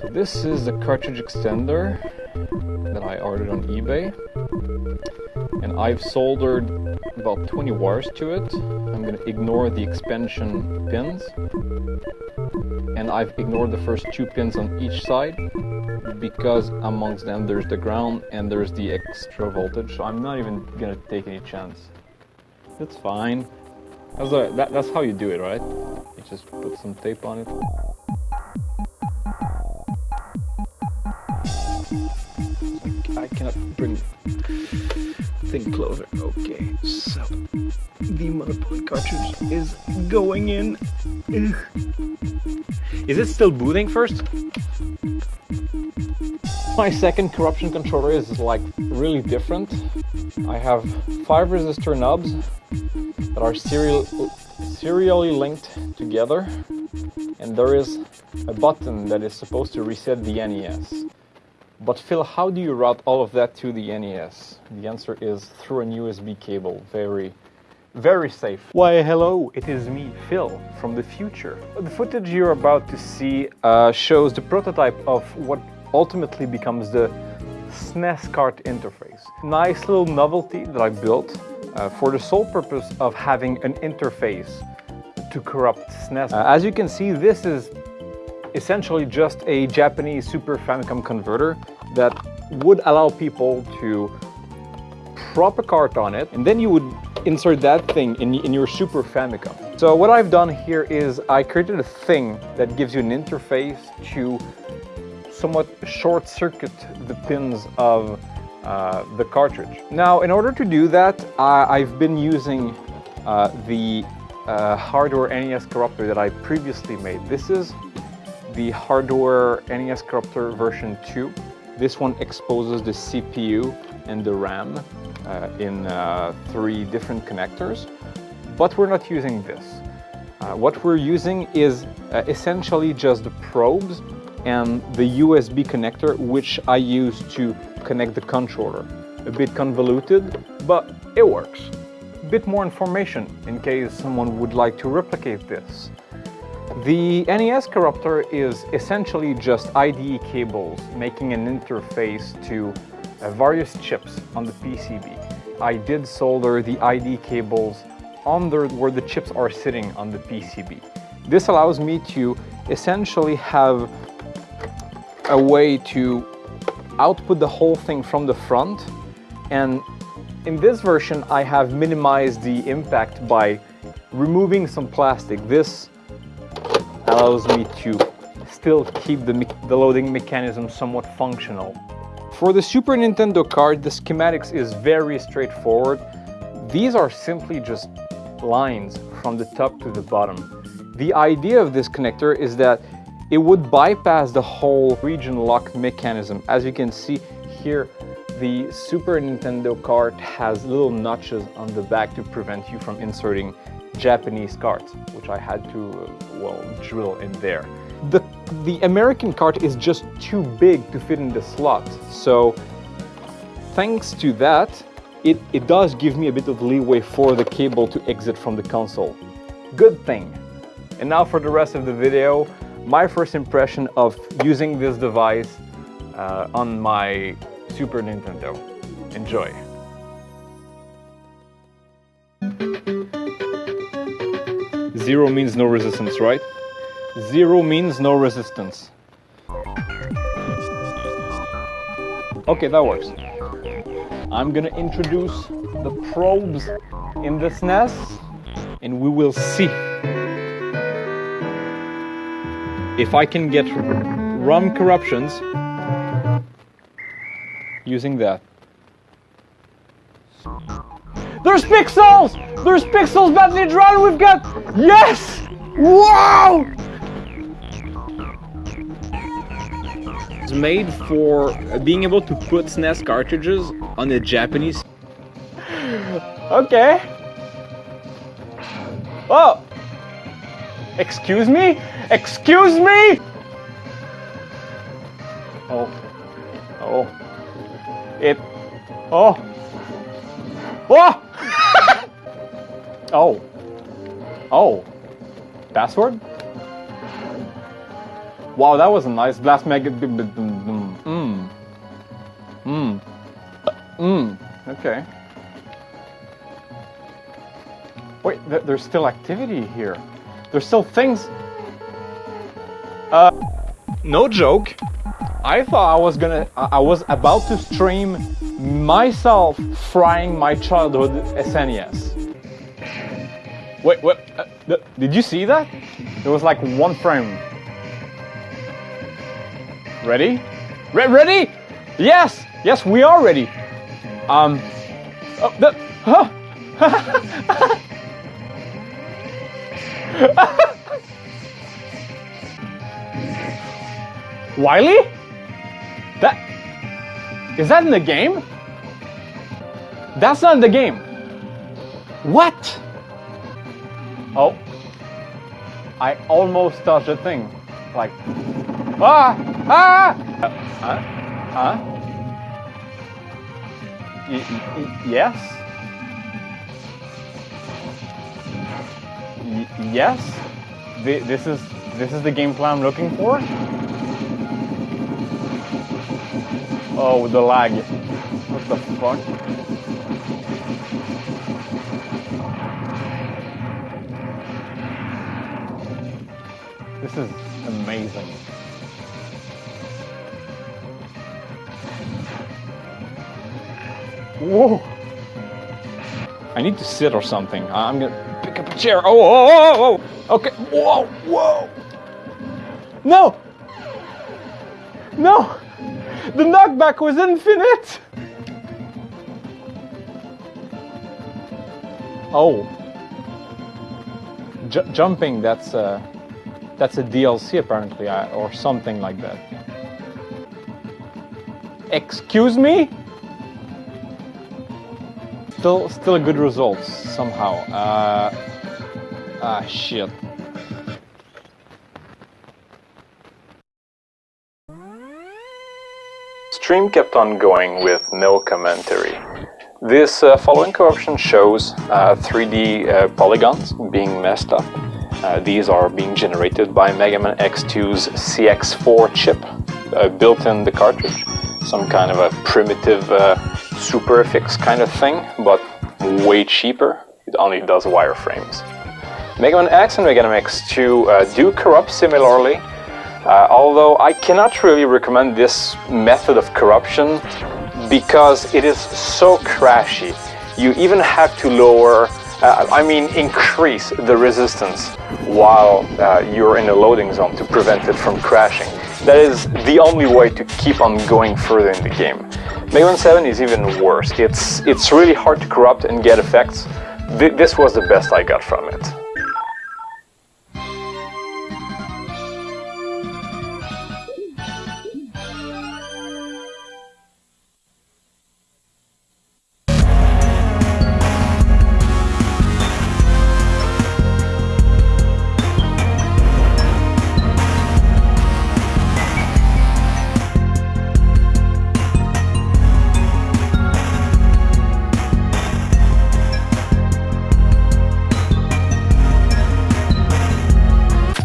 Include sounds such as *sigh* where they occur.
So this is the cartridge extender that I ordered on eBay. And I've soldered about 20 wires to it. I'm going to ignore the expansion pins. And I've ignored the first two pins on each side because amongst them there's the ground and there's the extra voltage. So I'm not even going to take any chance. It's fine. That's, that, that's how you do it, right? You just put some tape on it. I cannot bring thing closer. Okay, so the motherboard cartridge is going in. Is it still booting first? My second corruption controller is like really different. I have five resistor knobs that are serial, serially linked together and there is a button that is supposed to reset the NES. But Phil, how do you route all of that to the NES? The answer is through an USB cable. Very, very safe. Why, hello, it is me, Phil, from the future. The footage you're about to see uh, shows the prototype of what ultimately becomes the SNES cart interface. Nice little novelty that I built uh, for the sole purpose of having an interface to corrupt SNES. Uh, as you can see, this is essentially just a Japanese Super Famicom converter that would allow people to prop a cart on it and then you would insert that thing in, in your Super Famicom. So what I've done here is I created a thing that gives you an interface to somewhat short circuit the pins of uh, the cartridge. Now in order to do that I, have been using uh, the uh, hardware NES corrupter that I previously made. This is the hardware NES Corruptor version 2. This one exposes the CPU and the RAM uh, in uh, three different connectors, but we're not using this. What we're using is essentially just the probes and the USB connector, which I use to connect the controller. A bit convoluted, but it works. Bit more information in case someone would like to replicate this. The NES Corruptor is essentially just IDE cables making an interface to uh, various chips on the PCB. I did solder the IDE cables under where the chips are sitting on the PCB. This allows me to essentially have a way to output the whole thing from the front and in this version I have minimized the impact by removing some plastic. This allows me to still keep the, the loading mechanism somewhat functional. For the Super Nintendo card, the schematics is very straightforward. These are simply just lines from the top to the bottom. The idea of this connector is that it would bypass the whole region lock mechanism. As you can see here, the Super Nintendo cart has little notches on the back to prevent you from inserting Japanese cards, which I had to, uh, well, drill in there. The, the American cart is just too big to fit in the slot, so thanks to that, it, it does give me a bit of leeway for the cable to exit from the console. Good thing. And now for the rest of the video, my first impression of using this device uh, on my Super Nintendo. Enjoy. Zero means no resistance, right? Zero means no resistance. Okay, that works. I'm gonna introduce the probes in this SNES and we will see if I can get ROM corruptions using that. There's pixels! There's pixels badly drawn! We've got... Yes! Wow! It's made for being able to put SNES cartridges on a Japanese... okay. Oh! Excuse me? Excuse me? Oh. Oh. It... Oh. Oh! *laughs* Oh. Oh. Password? Wow, that was a nice blast mega. Mmm. Mmm. Mmm. Okay. Wait, th there's still activity here. There's still things. Uh, no joke. I thought I was gonna, I was about to stream myself frying my childhood SNES. Wait, what? Uh, did you see that? It was like one frame. Ready? Re ready? Yes! Yes, we are ready. Um. Oh, the, huh? *laughs* *laughs* Wily? That is that in the game? That's not in the game. What? Oh. I almost touched a thing. Like Ah! Ah! Uh, huh? Huh? Y yes? Yes? Th this is this is the game plan I'm looking for? Oh, the lag. What the fuck? This is amazing. Whoa! I need to sit or something. I'm gonna chair. Oh, oh, oh, oh! Okay. Whoa, whoa! No! No! The knockback was infinite! Oh. J jumping, that's a, that's a DLC apparently, or something like that. Excuse me? Still, still a good result somehow. Uh, ah, shit. Stream kept on going with no commentary. This uh, following corruption shows uh, 3D uh, polygons being messed up. Uh, these are being generated by Mega Man X2's CX4 chip uh, built in the cartridge. Some kind of a primitive uh, SuperFX kind of thing, but way cheaper. It only does wireframes. Mega Man X and Mega Man X2 uh, do corrupt similarly, uh, although I cannot really recommend this method of corruption because it is so crashy. You even have to lower, uh, I mean increase the resistance while uh, you're in a loading zone to prevent it from crashing. That is the only way to keep on going further in the game. Mega Man 7 is even worse. It's, it's really hard to corrupt and get effects. Th this was the best I got from it.